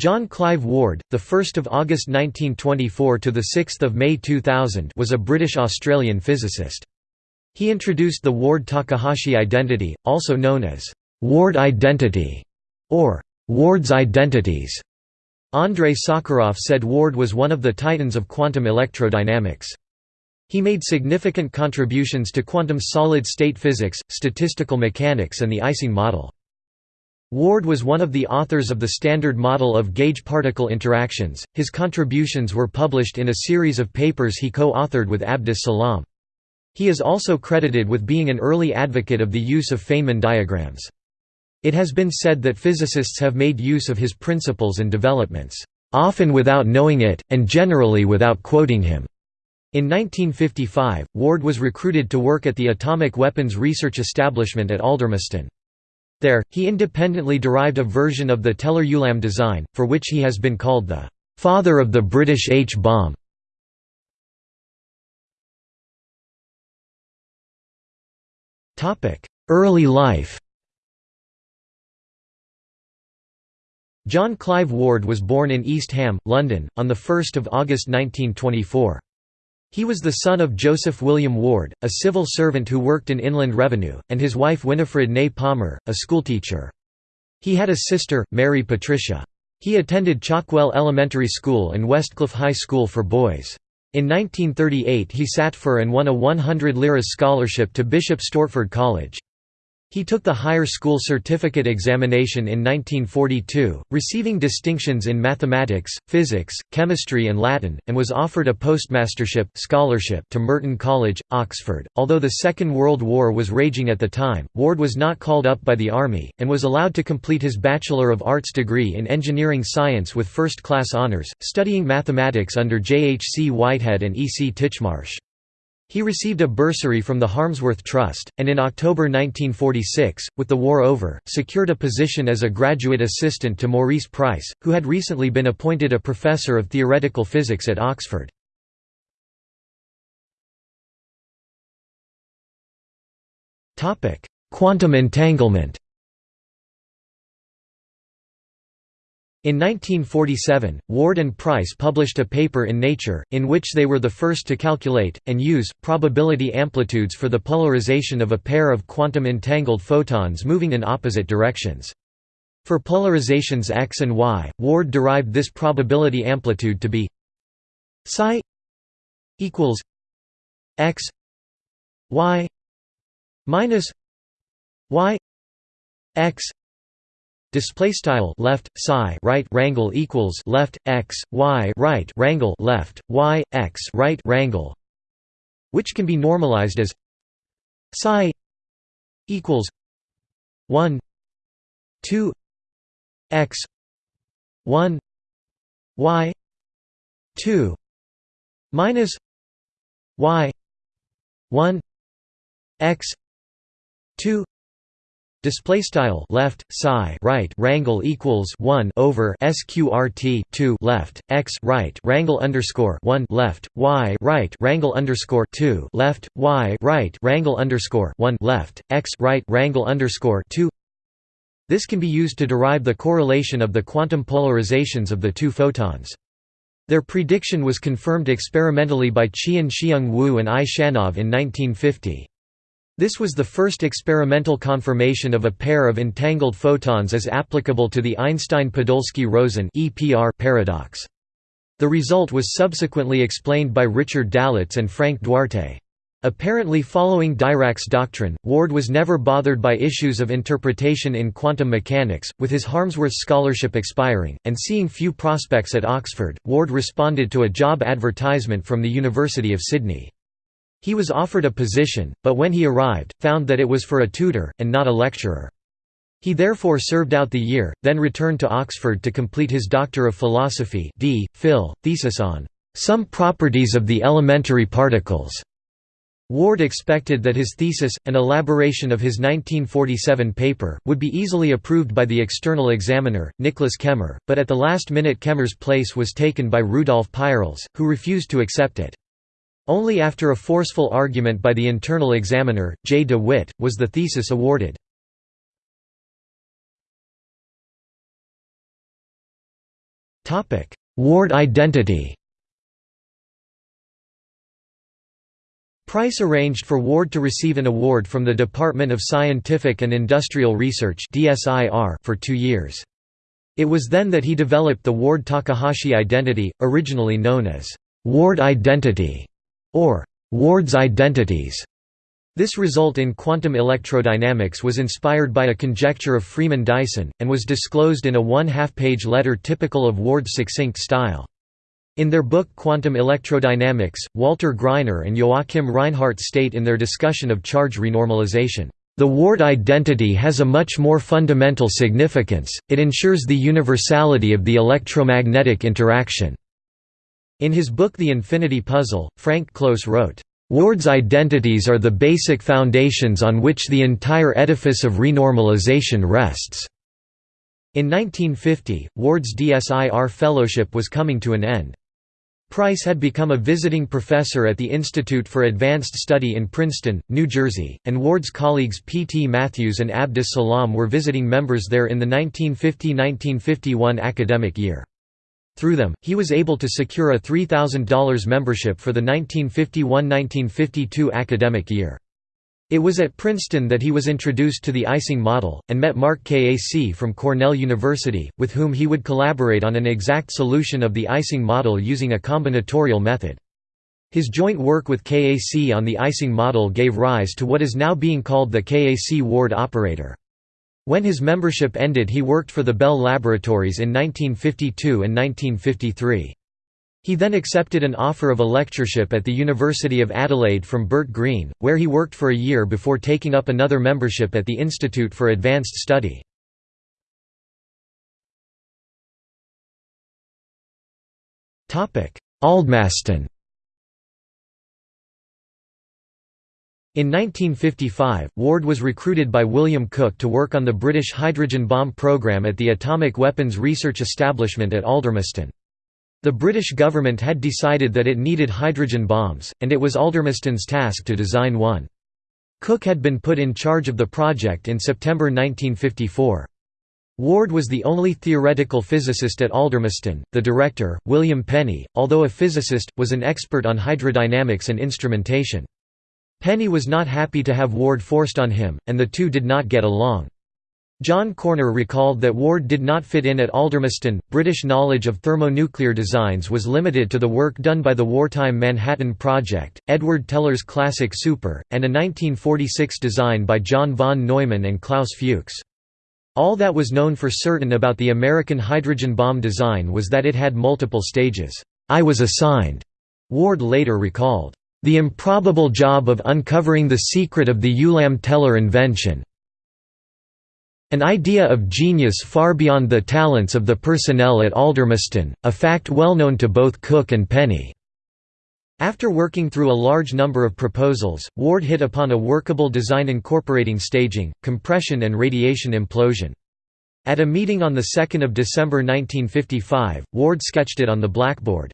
John Clive Ward, the 1st of August 1924 to the 6th of May 2000, was a British-Australian physicist. He introduced the Ward-Takahashi identity, also known as Ward identity or Ward's identities. Andrei Sakharov said Ward was one of the titans of quantum electrodynamics. He made significant contributions to quantum solid-state physics, statistical mechanics and the Ising model. Ward was one of the authors of the Standard Model of Gauge-particle interactions. His contributions were published in a series of papers he co-authored with Abdus Salam. He is also credited with being an early advocate of the use of Feynman diagrams. It has been said that physicists have made use of his principles and developments, often without knowing it, and generally without quoting him. In 1955, Ward was recruited to work at the Atomic Weapons Research Establishment at Aldermaston. There, he independently derived a version of the Teller-Ulam design, for which he has been called the «father of the British H-bomb». Early life John Clive Ward was born in East Ham, London, on 1 August 1924. He was the son of Joseph William Ward, a civil servant who worked in Inland Revenue, and his wife Winifred Ney Palmer, a schoolteacher. He had a sister, Mary Patricia. He attended Chalkwell Elementary School and Westcliff High School for boys. In 1938 he sat for and won a 100 liras scholarship to Bishop Stortford College. He took the higher school certificate examination in 1942, receiving distinctions in mathematics, physics, chemistry and Latin, and was offered a postmastership scholarship to Merton College, Oxford. Although the Second World War was raging at the time, Ward was not called up by the Army, and was allowed to complete his Bachelor of Arts degree in engineering science with first-class honours, studying mathematics under J. H. C. Whitehead and E. C. Titchmarsh. He received a bursary from the Harmsworth Trust, and in October 1946, with the war over, secured a position as a graduate assistant to Maurice Pryce, who had recently been appointed a professor of theoretical physics at Oxford. Quantum entanglement In 1947, Ward and Pryce published a paper in Nature, in which they were the first to calculate, and use, probability amplitudes for the polarization of a pair of quantum entangled photons moving in opposite directions. For polarizations x and y, Ward derived this probability amplitude to be psi equals x y minus y x Display style left psi right rangle equals left x y right rangle left y x right rangle, which can be normalized as psi equals one two x one y two minus y one x two Display style left psi right rangle equals one over sqrt two left x right rangle underscore one left y right rangle underscore two left y right rangle underscore one left x right rangle underscore two. This can be used to derive the correlation of the quantum polarizations of the two photons. Their prediction was confirmed experimentally by Chien-Shiung Wu and I. Shaknov in 1950. This was the first experimental confirmation of a pair of entangled photons as applicable to the Einstein-Podolsky-Rosen paradox. The result was subsequently explained by Richard Dalitz and Frank Duarte. Apparently following Dirac's doctrine, Ward was never bothered by issues of interpretation in quantum mechanics. With his Harmsworth scholarship expiring, and seeing few prospects at Oxford, Ward responded to a job advertisement from the University of Sydney. He was offered a position, but when he arrived, found that it was for a tutor, and not a lecturer. He therefore served out the year, then returned to Oxford to complete his Doctor of Philosophy D. Phil, thesis on "...some properties of the elementary particles." Ward expected that his thesis, an elaboration of his 1947 paper, would be easily approved by the external examiner, Nicholas Kemmer, but at the last minute Kemmer's place was taken by Rudolf Peierls, who refused to accept it. Only after a forceful argument by the internal examiner, J. de Witt, was the thesis awarded. Ward identity Pryce arranged for Ward to receive an award from the Department of Scientific and Industrial Research for two years. It was then that he developed the Ward-Takahashi identity, originally known as Ward identity or Ward's identities. This result in quantum electrodynamics was inspired by a conjecture of Freeman Dyson, and was disclosed in a one-half-page letter typical of Ward's succinct style. In their book Quantum Electrodynamics, Walter Greiner and Joachim Reinhardt state in their discussion of charge renormalization, "...the Ward identity has a much more fundamental significance, it ensures the universality of the electromagnetic interaction." In his book The Infinity Puzzle, Frank Close wrote, Ward's identities are the basic foundations on which the entire edifice of renormalization rests. In 1950, Ward's DSIR fellowship was coming to an end. Pryce had become a visiting professor at the Institute for Advanced Study in Princeton, New Jersey, and Ward's colleagues P. T. Matthews and Abdus Salam were visiting members there in the 1950–1951 academic year. Through them, he was able to secure a $3,000 membership for the 1951–1952 academic year. It was at Princeton that he was introduced to the Ising model, and met Mark Kac from Cornell University, with whom he would collaborate on an exact solution of the Ising model using a combinatorial method. His joint work with Kac on the Ising model gave rise to what is now being called the Kac-Ward operator. When his membership ended he worked for the Bell Laboratories in 1952 and 1953. He then accepted an offer of a lectureship at the University of Adelaide from Bert Green, where he worked for a year before taking up another membership at the Institute for Advanced Study. Aldermaston In 1955, Ward was recruited by William Cook to work on the British hydrogen bomb program at the Atomic Weapons Research Establishment at Aldermaston. The British government had decided that it needed hydrogen bombs, and it was Aldermaston's task to design one. Cook had been put in charge of the project in September 1954. Ward was the only theoretical physicist at Aldermaston. The director, William Penney, although a physicist, was an expert on hydrodynamics and instrumentation. Penney was not happy to have Ward forced on him, and the two did not get along. John Corner recalled that Ward did not fit in at Aldermaston. British knowledge of thermonuclear designs was limited to the work done by the wartime Manhattan Project, Edward Teller's classic Super, and a 1946 design by John von Neumann and Klaus Fuchs. All that was known for certain about the American hydrogen bomb design was that it had multiple stages. I was assigned, Ward later recalled, the improbable job of uncovering the secret of the Ulam-Teller invention, an idea of genius far beyond the talents of the personnel at Aldermaston, a fact well known to both Cook and Penney. After working through a large number of proposals, Ward hit upon a workable design incorporating staging, compression and radiation implosion. At a meeting on 2 December 1955, Ward sketched it on the blackboard.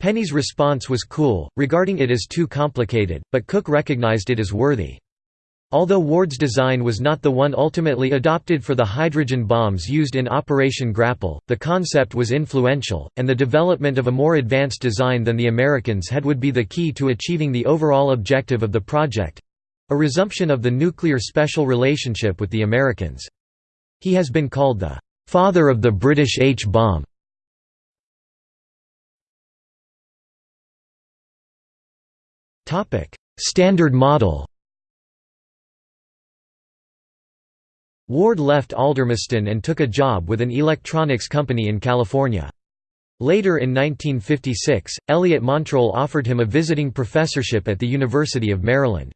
Penney's response was cool, regarding it as too complicated, but Cook recognized it as worthy. Although Ward's design was not the one ultimately adopted for the hydrogen bombs used in Operation Grapple, the concept was influential, and the development of a more advanced design than the Americans had would be the key to achieving the overall objective of the project—a resumption of the nuclear special relationship with the Americans. He has been called the «father of the British H-bomb». Standard model Ward left Aldermaston and took a job with an electronics company in California. Later in 1956, Elliot Montroll offered him a visiting professorship at the University of Maryland.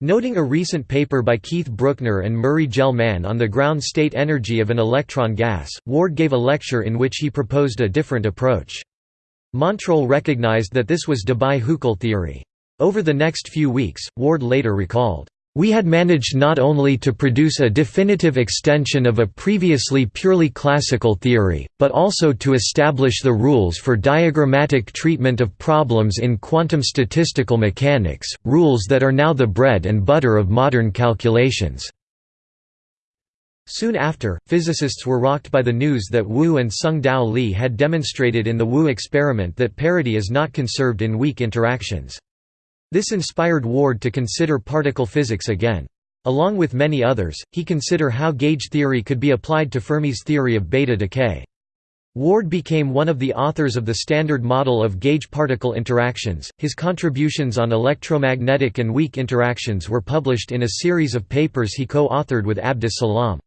Noting a recent paper by Keith Brueckner and Murray Gell-Mann on the ground state energy of an electron gas, Ward gave a lecture in which he proposed a different approach. Montroll recognized that this was Debye-Huckel theory. Over the next few weeks, Ward later recalled, we had managed not only to produce a definitive extension of a previously purely classical theory, but also to establish the rules for diagrammatic treatment of problems in quantum statistical mechanics, rules that are now the bread and butter of modern calculations. Soon after, physicists were rocked by the news that Wu and Tsung-Dao Lee had demonstrated in the Wu experiment that parity is not conserved in weak interactions. This inspired Ward to consider particle physics again. Along with many others, he consider how gauge theory could be applied to Fermi's theory of beta decay. Ward became one of the authors of the Standard Model of Gauge particle interactions. His contributions on electromagnetic and weak interactions were published in a series of papers he co authored with Abdus Salam.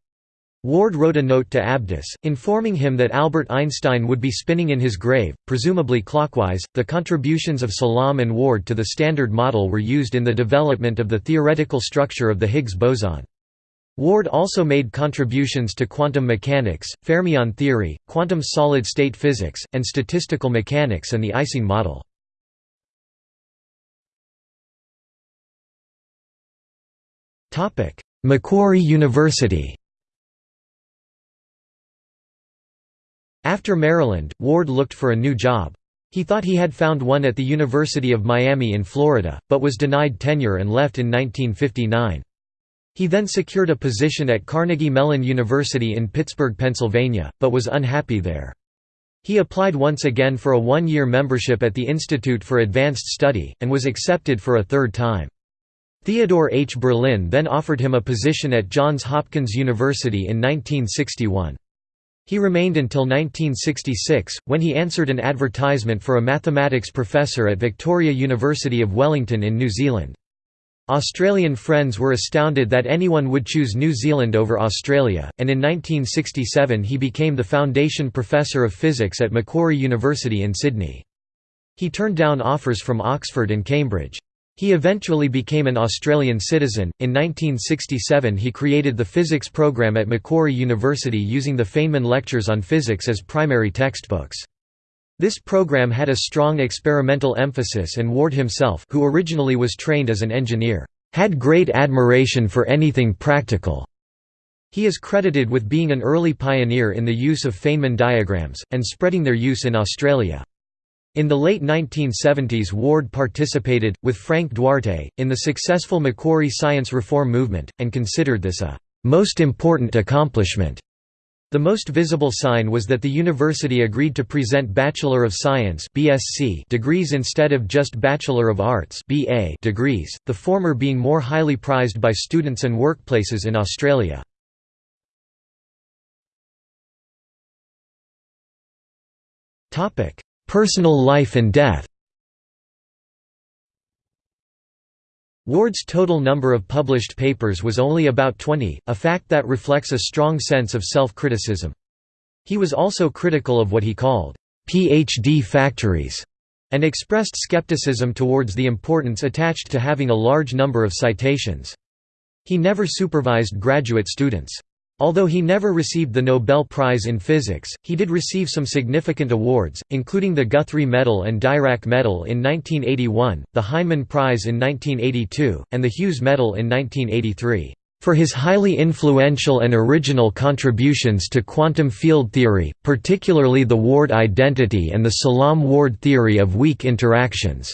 Ward wrote a note to Abdus, informing him that Albert Einstein would be spinning in his grave, presumably clockwise. The contributions of Salam and Ward to the Standard Model were used in the development of the theoretical structure of the Higgs boson. Ward also made contributions to quantum mechanics, fermion theory, quantum solid-state physics, and statistical mechanics and the Ising model. Macquarie University After Maryland, Ward looked for a new job. He thought he had found one at the University of Miami in Florida, but was denied tenure and left in 1959. He then secured a position at Carnegie Mellon University in Pittsburgh, Pennsylvania, but was unhappy there. He applied once again for a one-year membership at the Institute for Advanced Study, and was accepted for a third time. Theodore H. Berlin then offered him a position at Johns Hopkins University in 1961. He remained until 1966, when he answered an advertisement for a mathematics professor at Victoria University of Wellington in New Zealand. Australian friends were astounded that anyone would choose New Zealand over Australia, and in 1967 he became the Foundation Professor of Physics at Macquarie University in Sydney. He turned down offers from Oxford and Cambridge. He eventually became an Australian citizen. In 1967, he created the physics program at Macquarie University using the Feynman lectures on physics as primary textbooks. This program had a strong experimental emphasis and Ward himself, who originally was trained as an engineer, had great admiration for anything practical. He is credited with being an early pioneer in the use of Feynman diagrams, and spreading their use in Australia. In the late 1970s Ward participated, with Frank Duarte, in the successful Macquarie science reform movement, and considered this a «most important accomplishment». The most visible sign was that the university agreed to present Bachelor of Science (BSc) degrees instead of just Bachelor of Arts (BA) degrees, the former being more highly prized by students and workplaces in Australia. Topic: Personal life and death Ward's total number of published papers was only about 20, a fact that reflects a strong sense of self-criticism. He was also critical of what he called, "'PhD factories' and expressed skepticism towards the importance attached to having a large number of citations. He never supervised graduate students. Although he never received the Nobel Prize in Physics, he did receive some significant awards, including the Guthrie Medal and Dirac Medal in 1981, the Heineman Prize in 1982, and the Hughes Medal in 1983 for his highly influential and original contributions to quantum field theory, particularly the Ward identity and the Salam-Ward theory of weak interactions."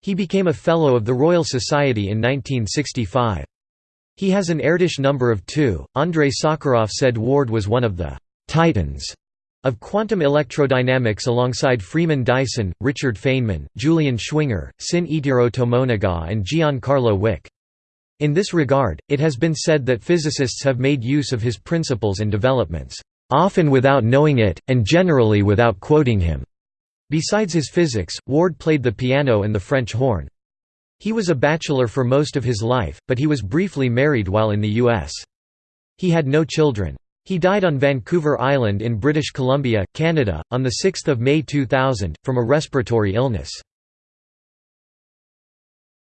He became a Fellow of the Royal Society in 1965. He has an Erdős number of 2. Andrei Sakharov said Ward was one of the «titans» of quantum electrodynamics alongside Freeman Dyson, Richard Feynman, Julian Schwinger, Sin Itiro Tomonaga and Giancarlo Wick. In this regard, it has been said that physicists have made use of his principles and developments, often without knowing it, and generally without quoting him. Besides his physics, Ward played the piano and the French horn. He was a bachelor for most of his life, but he was briefly married while in the U.S. He had no children. He died on Vancouver Island in British Columbia, Canada, on 6 May 2000, from a respiratory illness.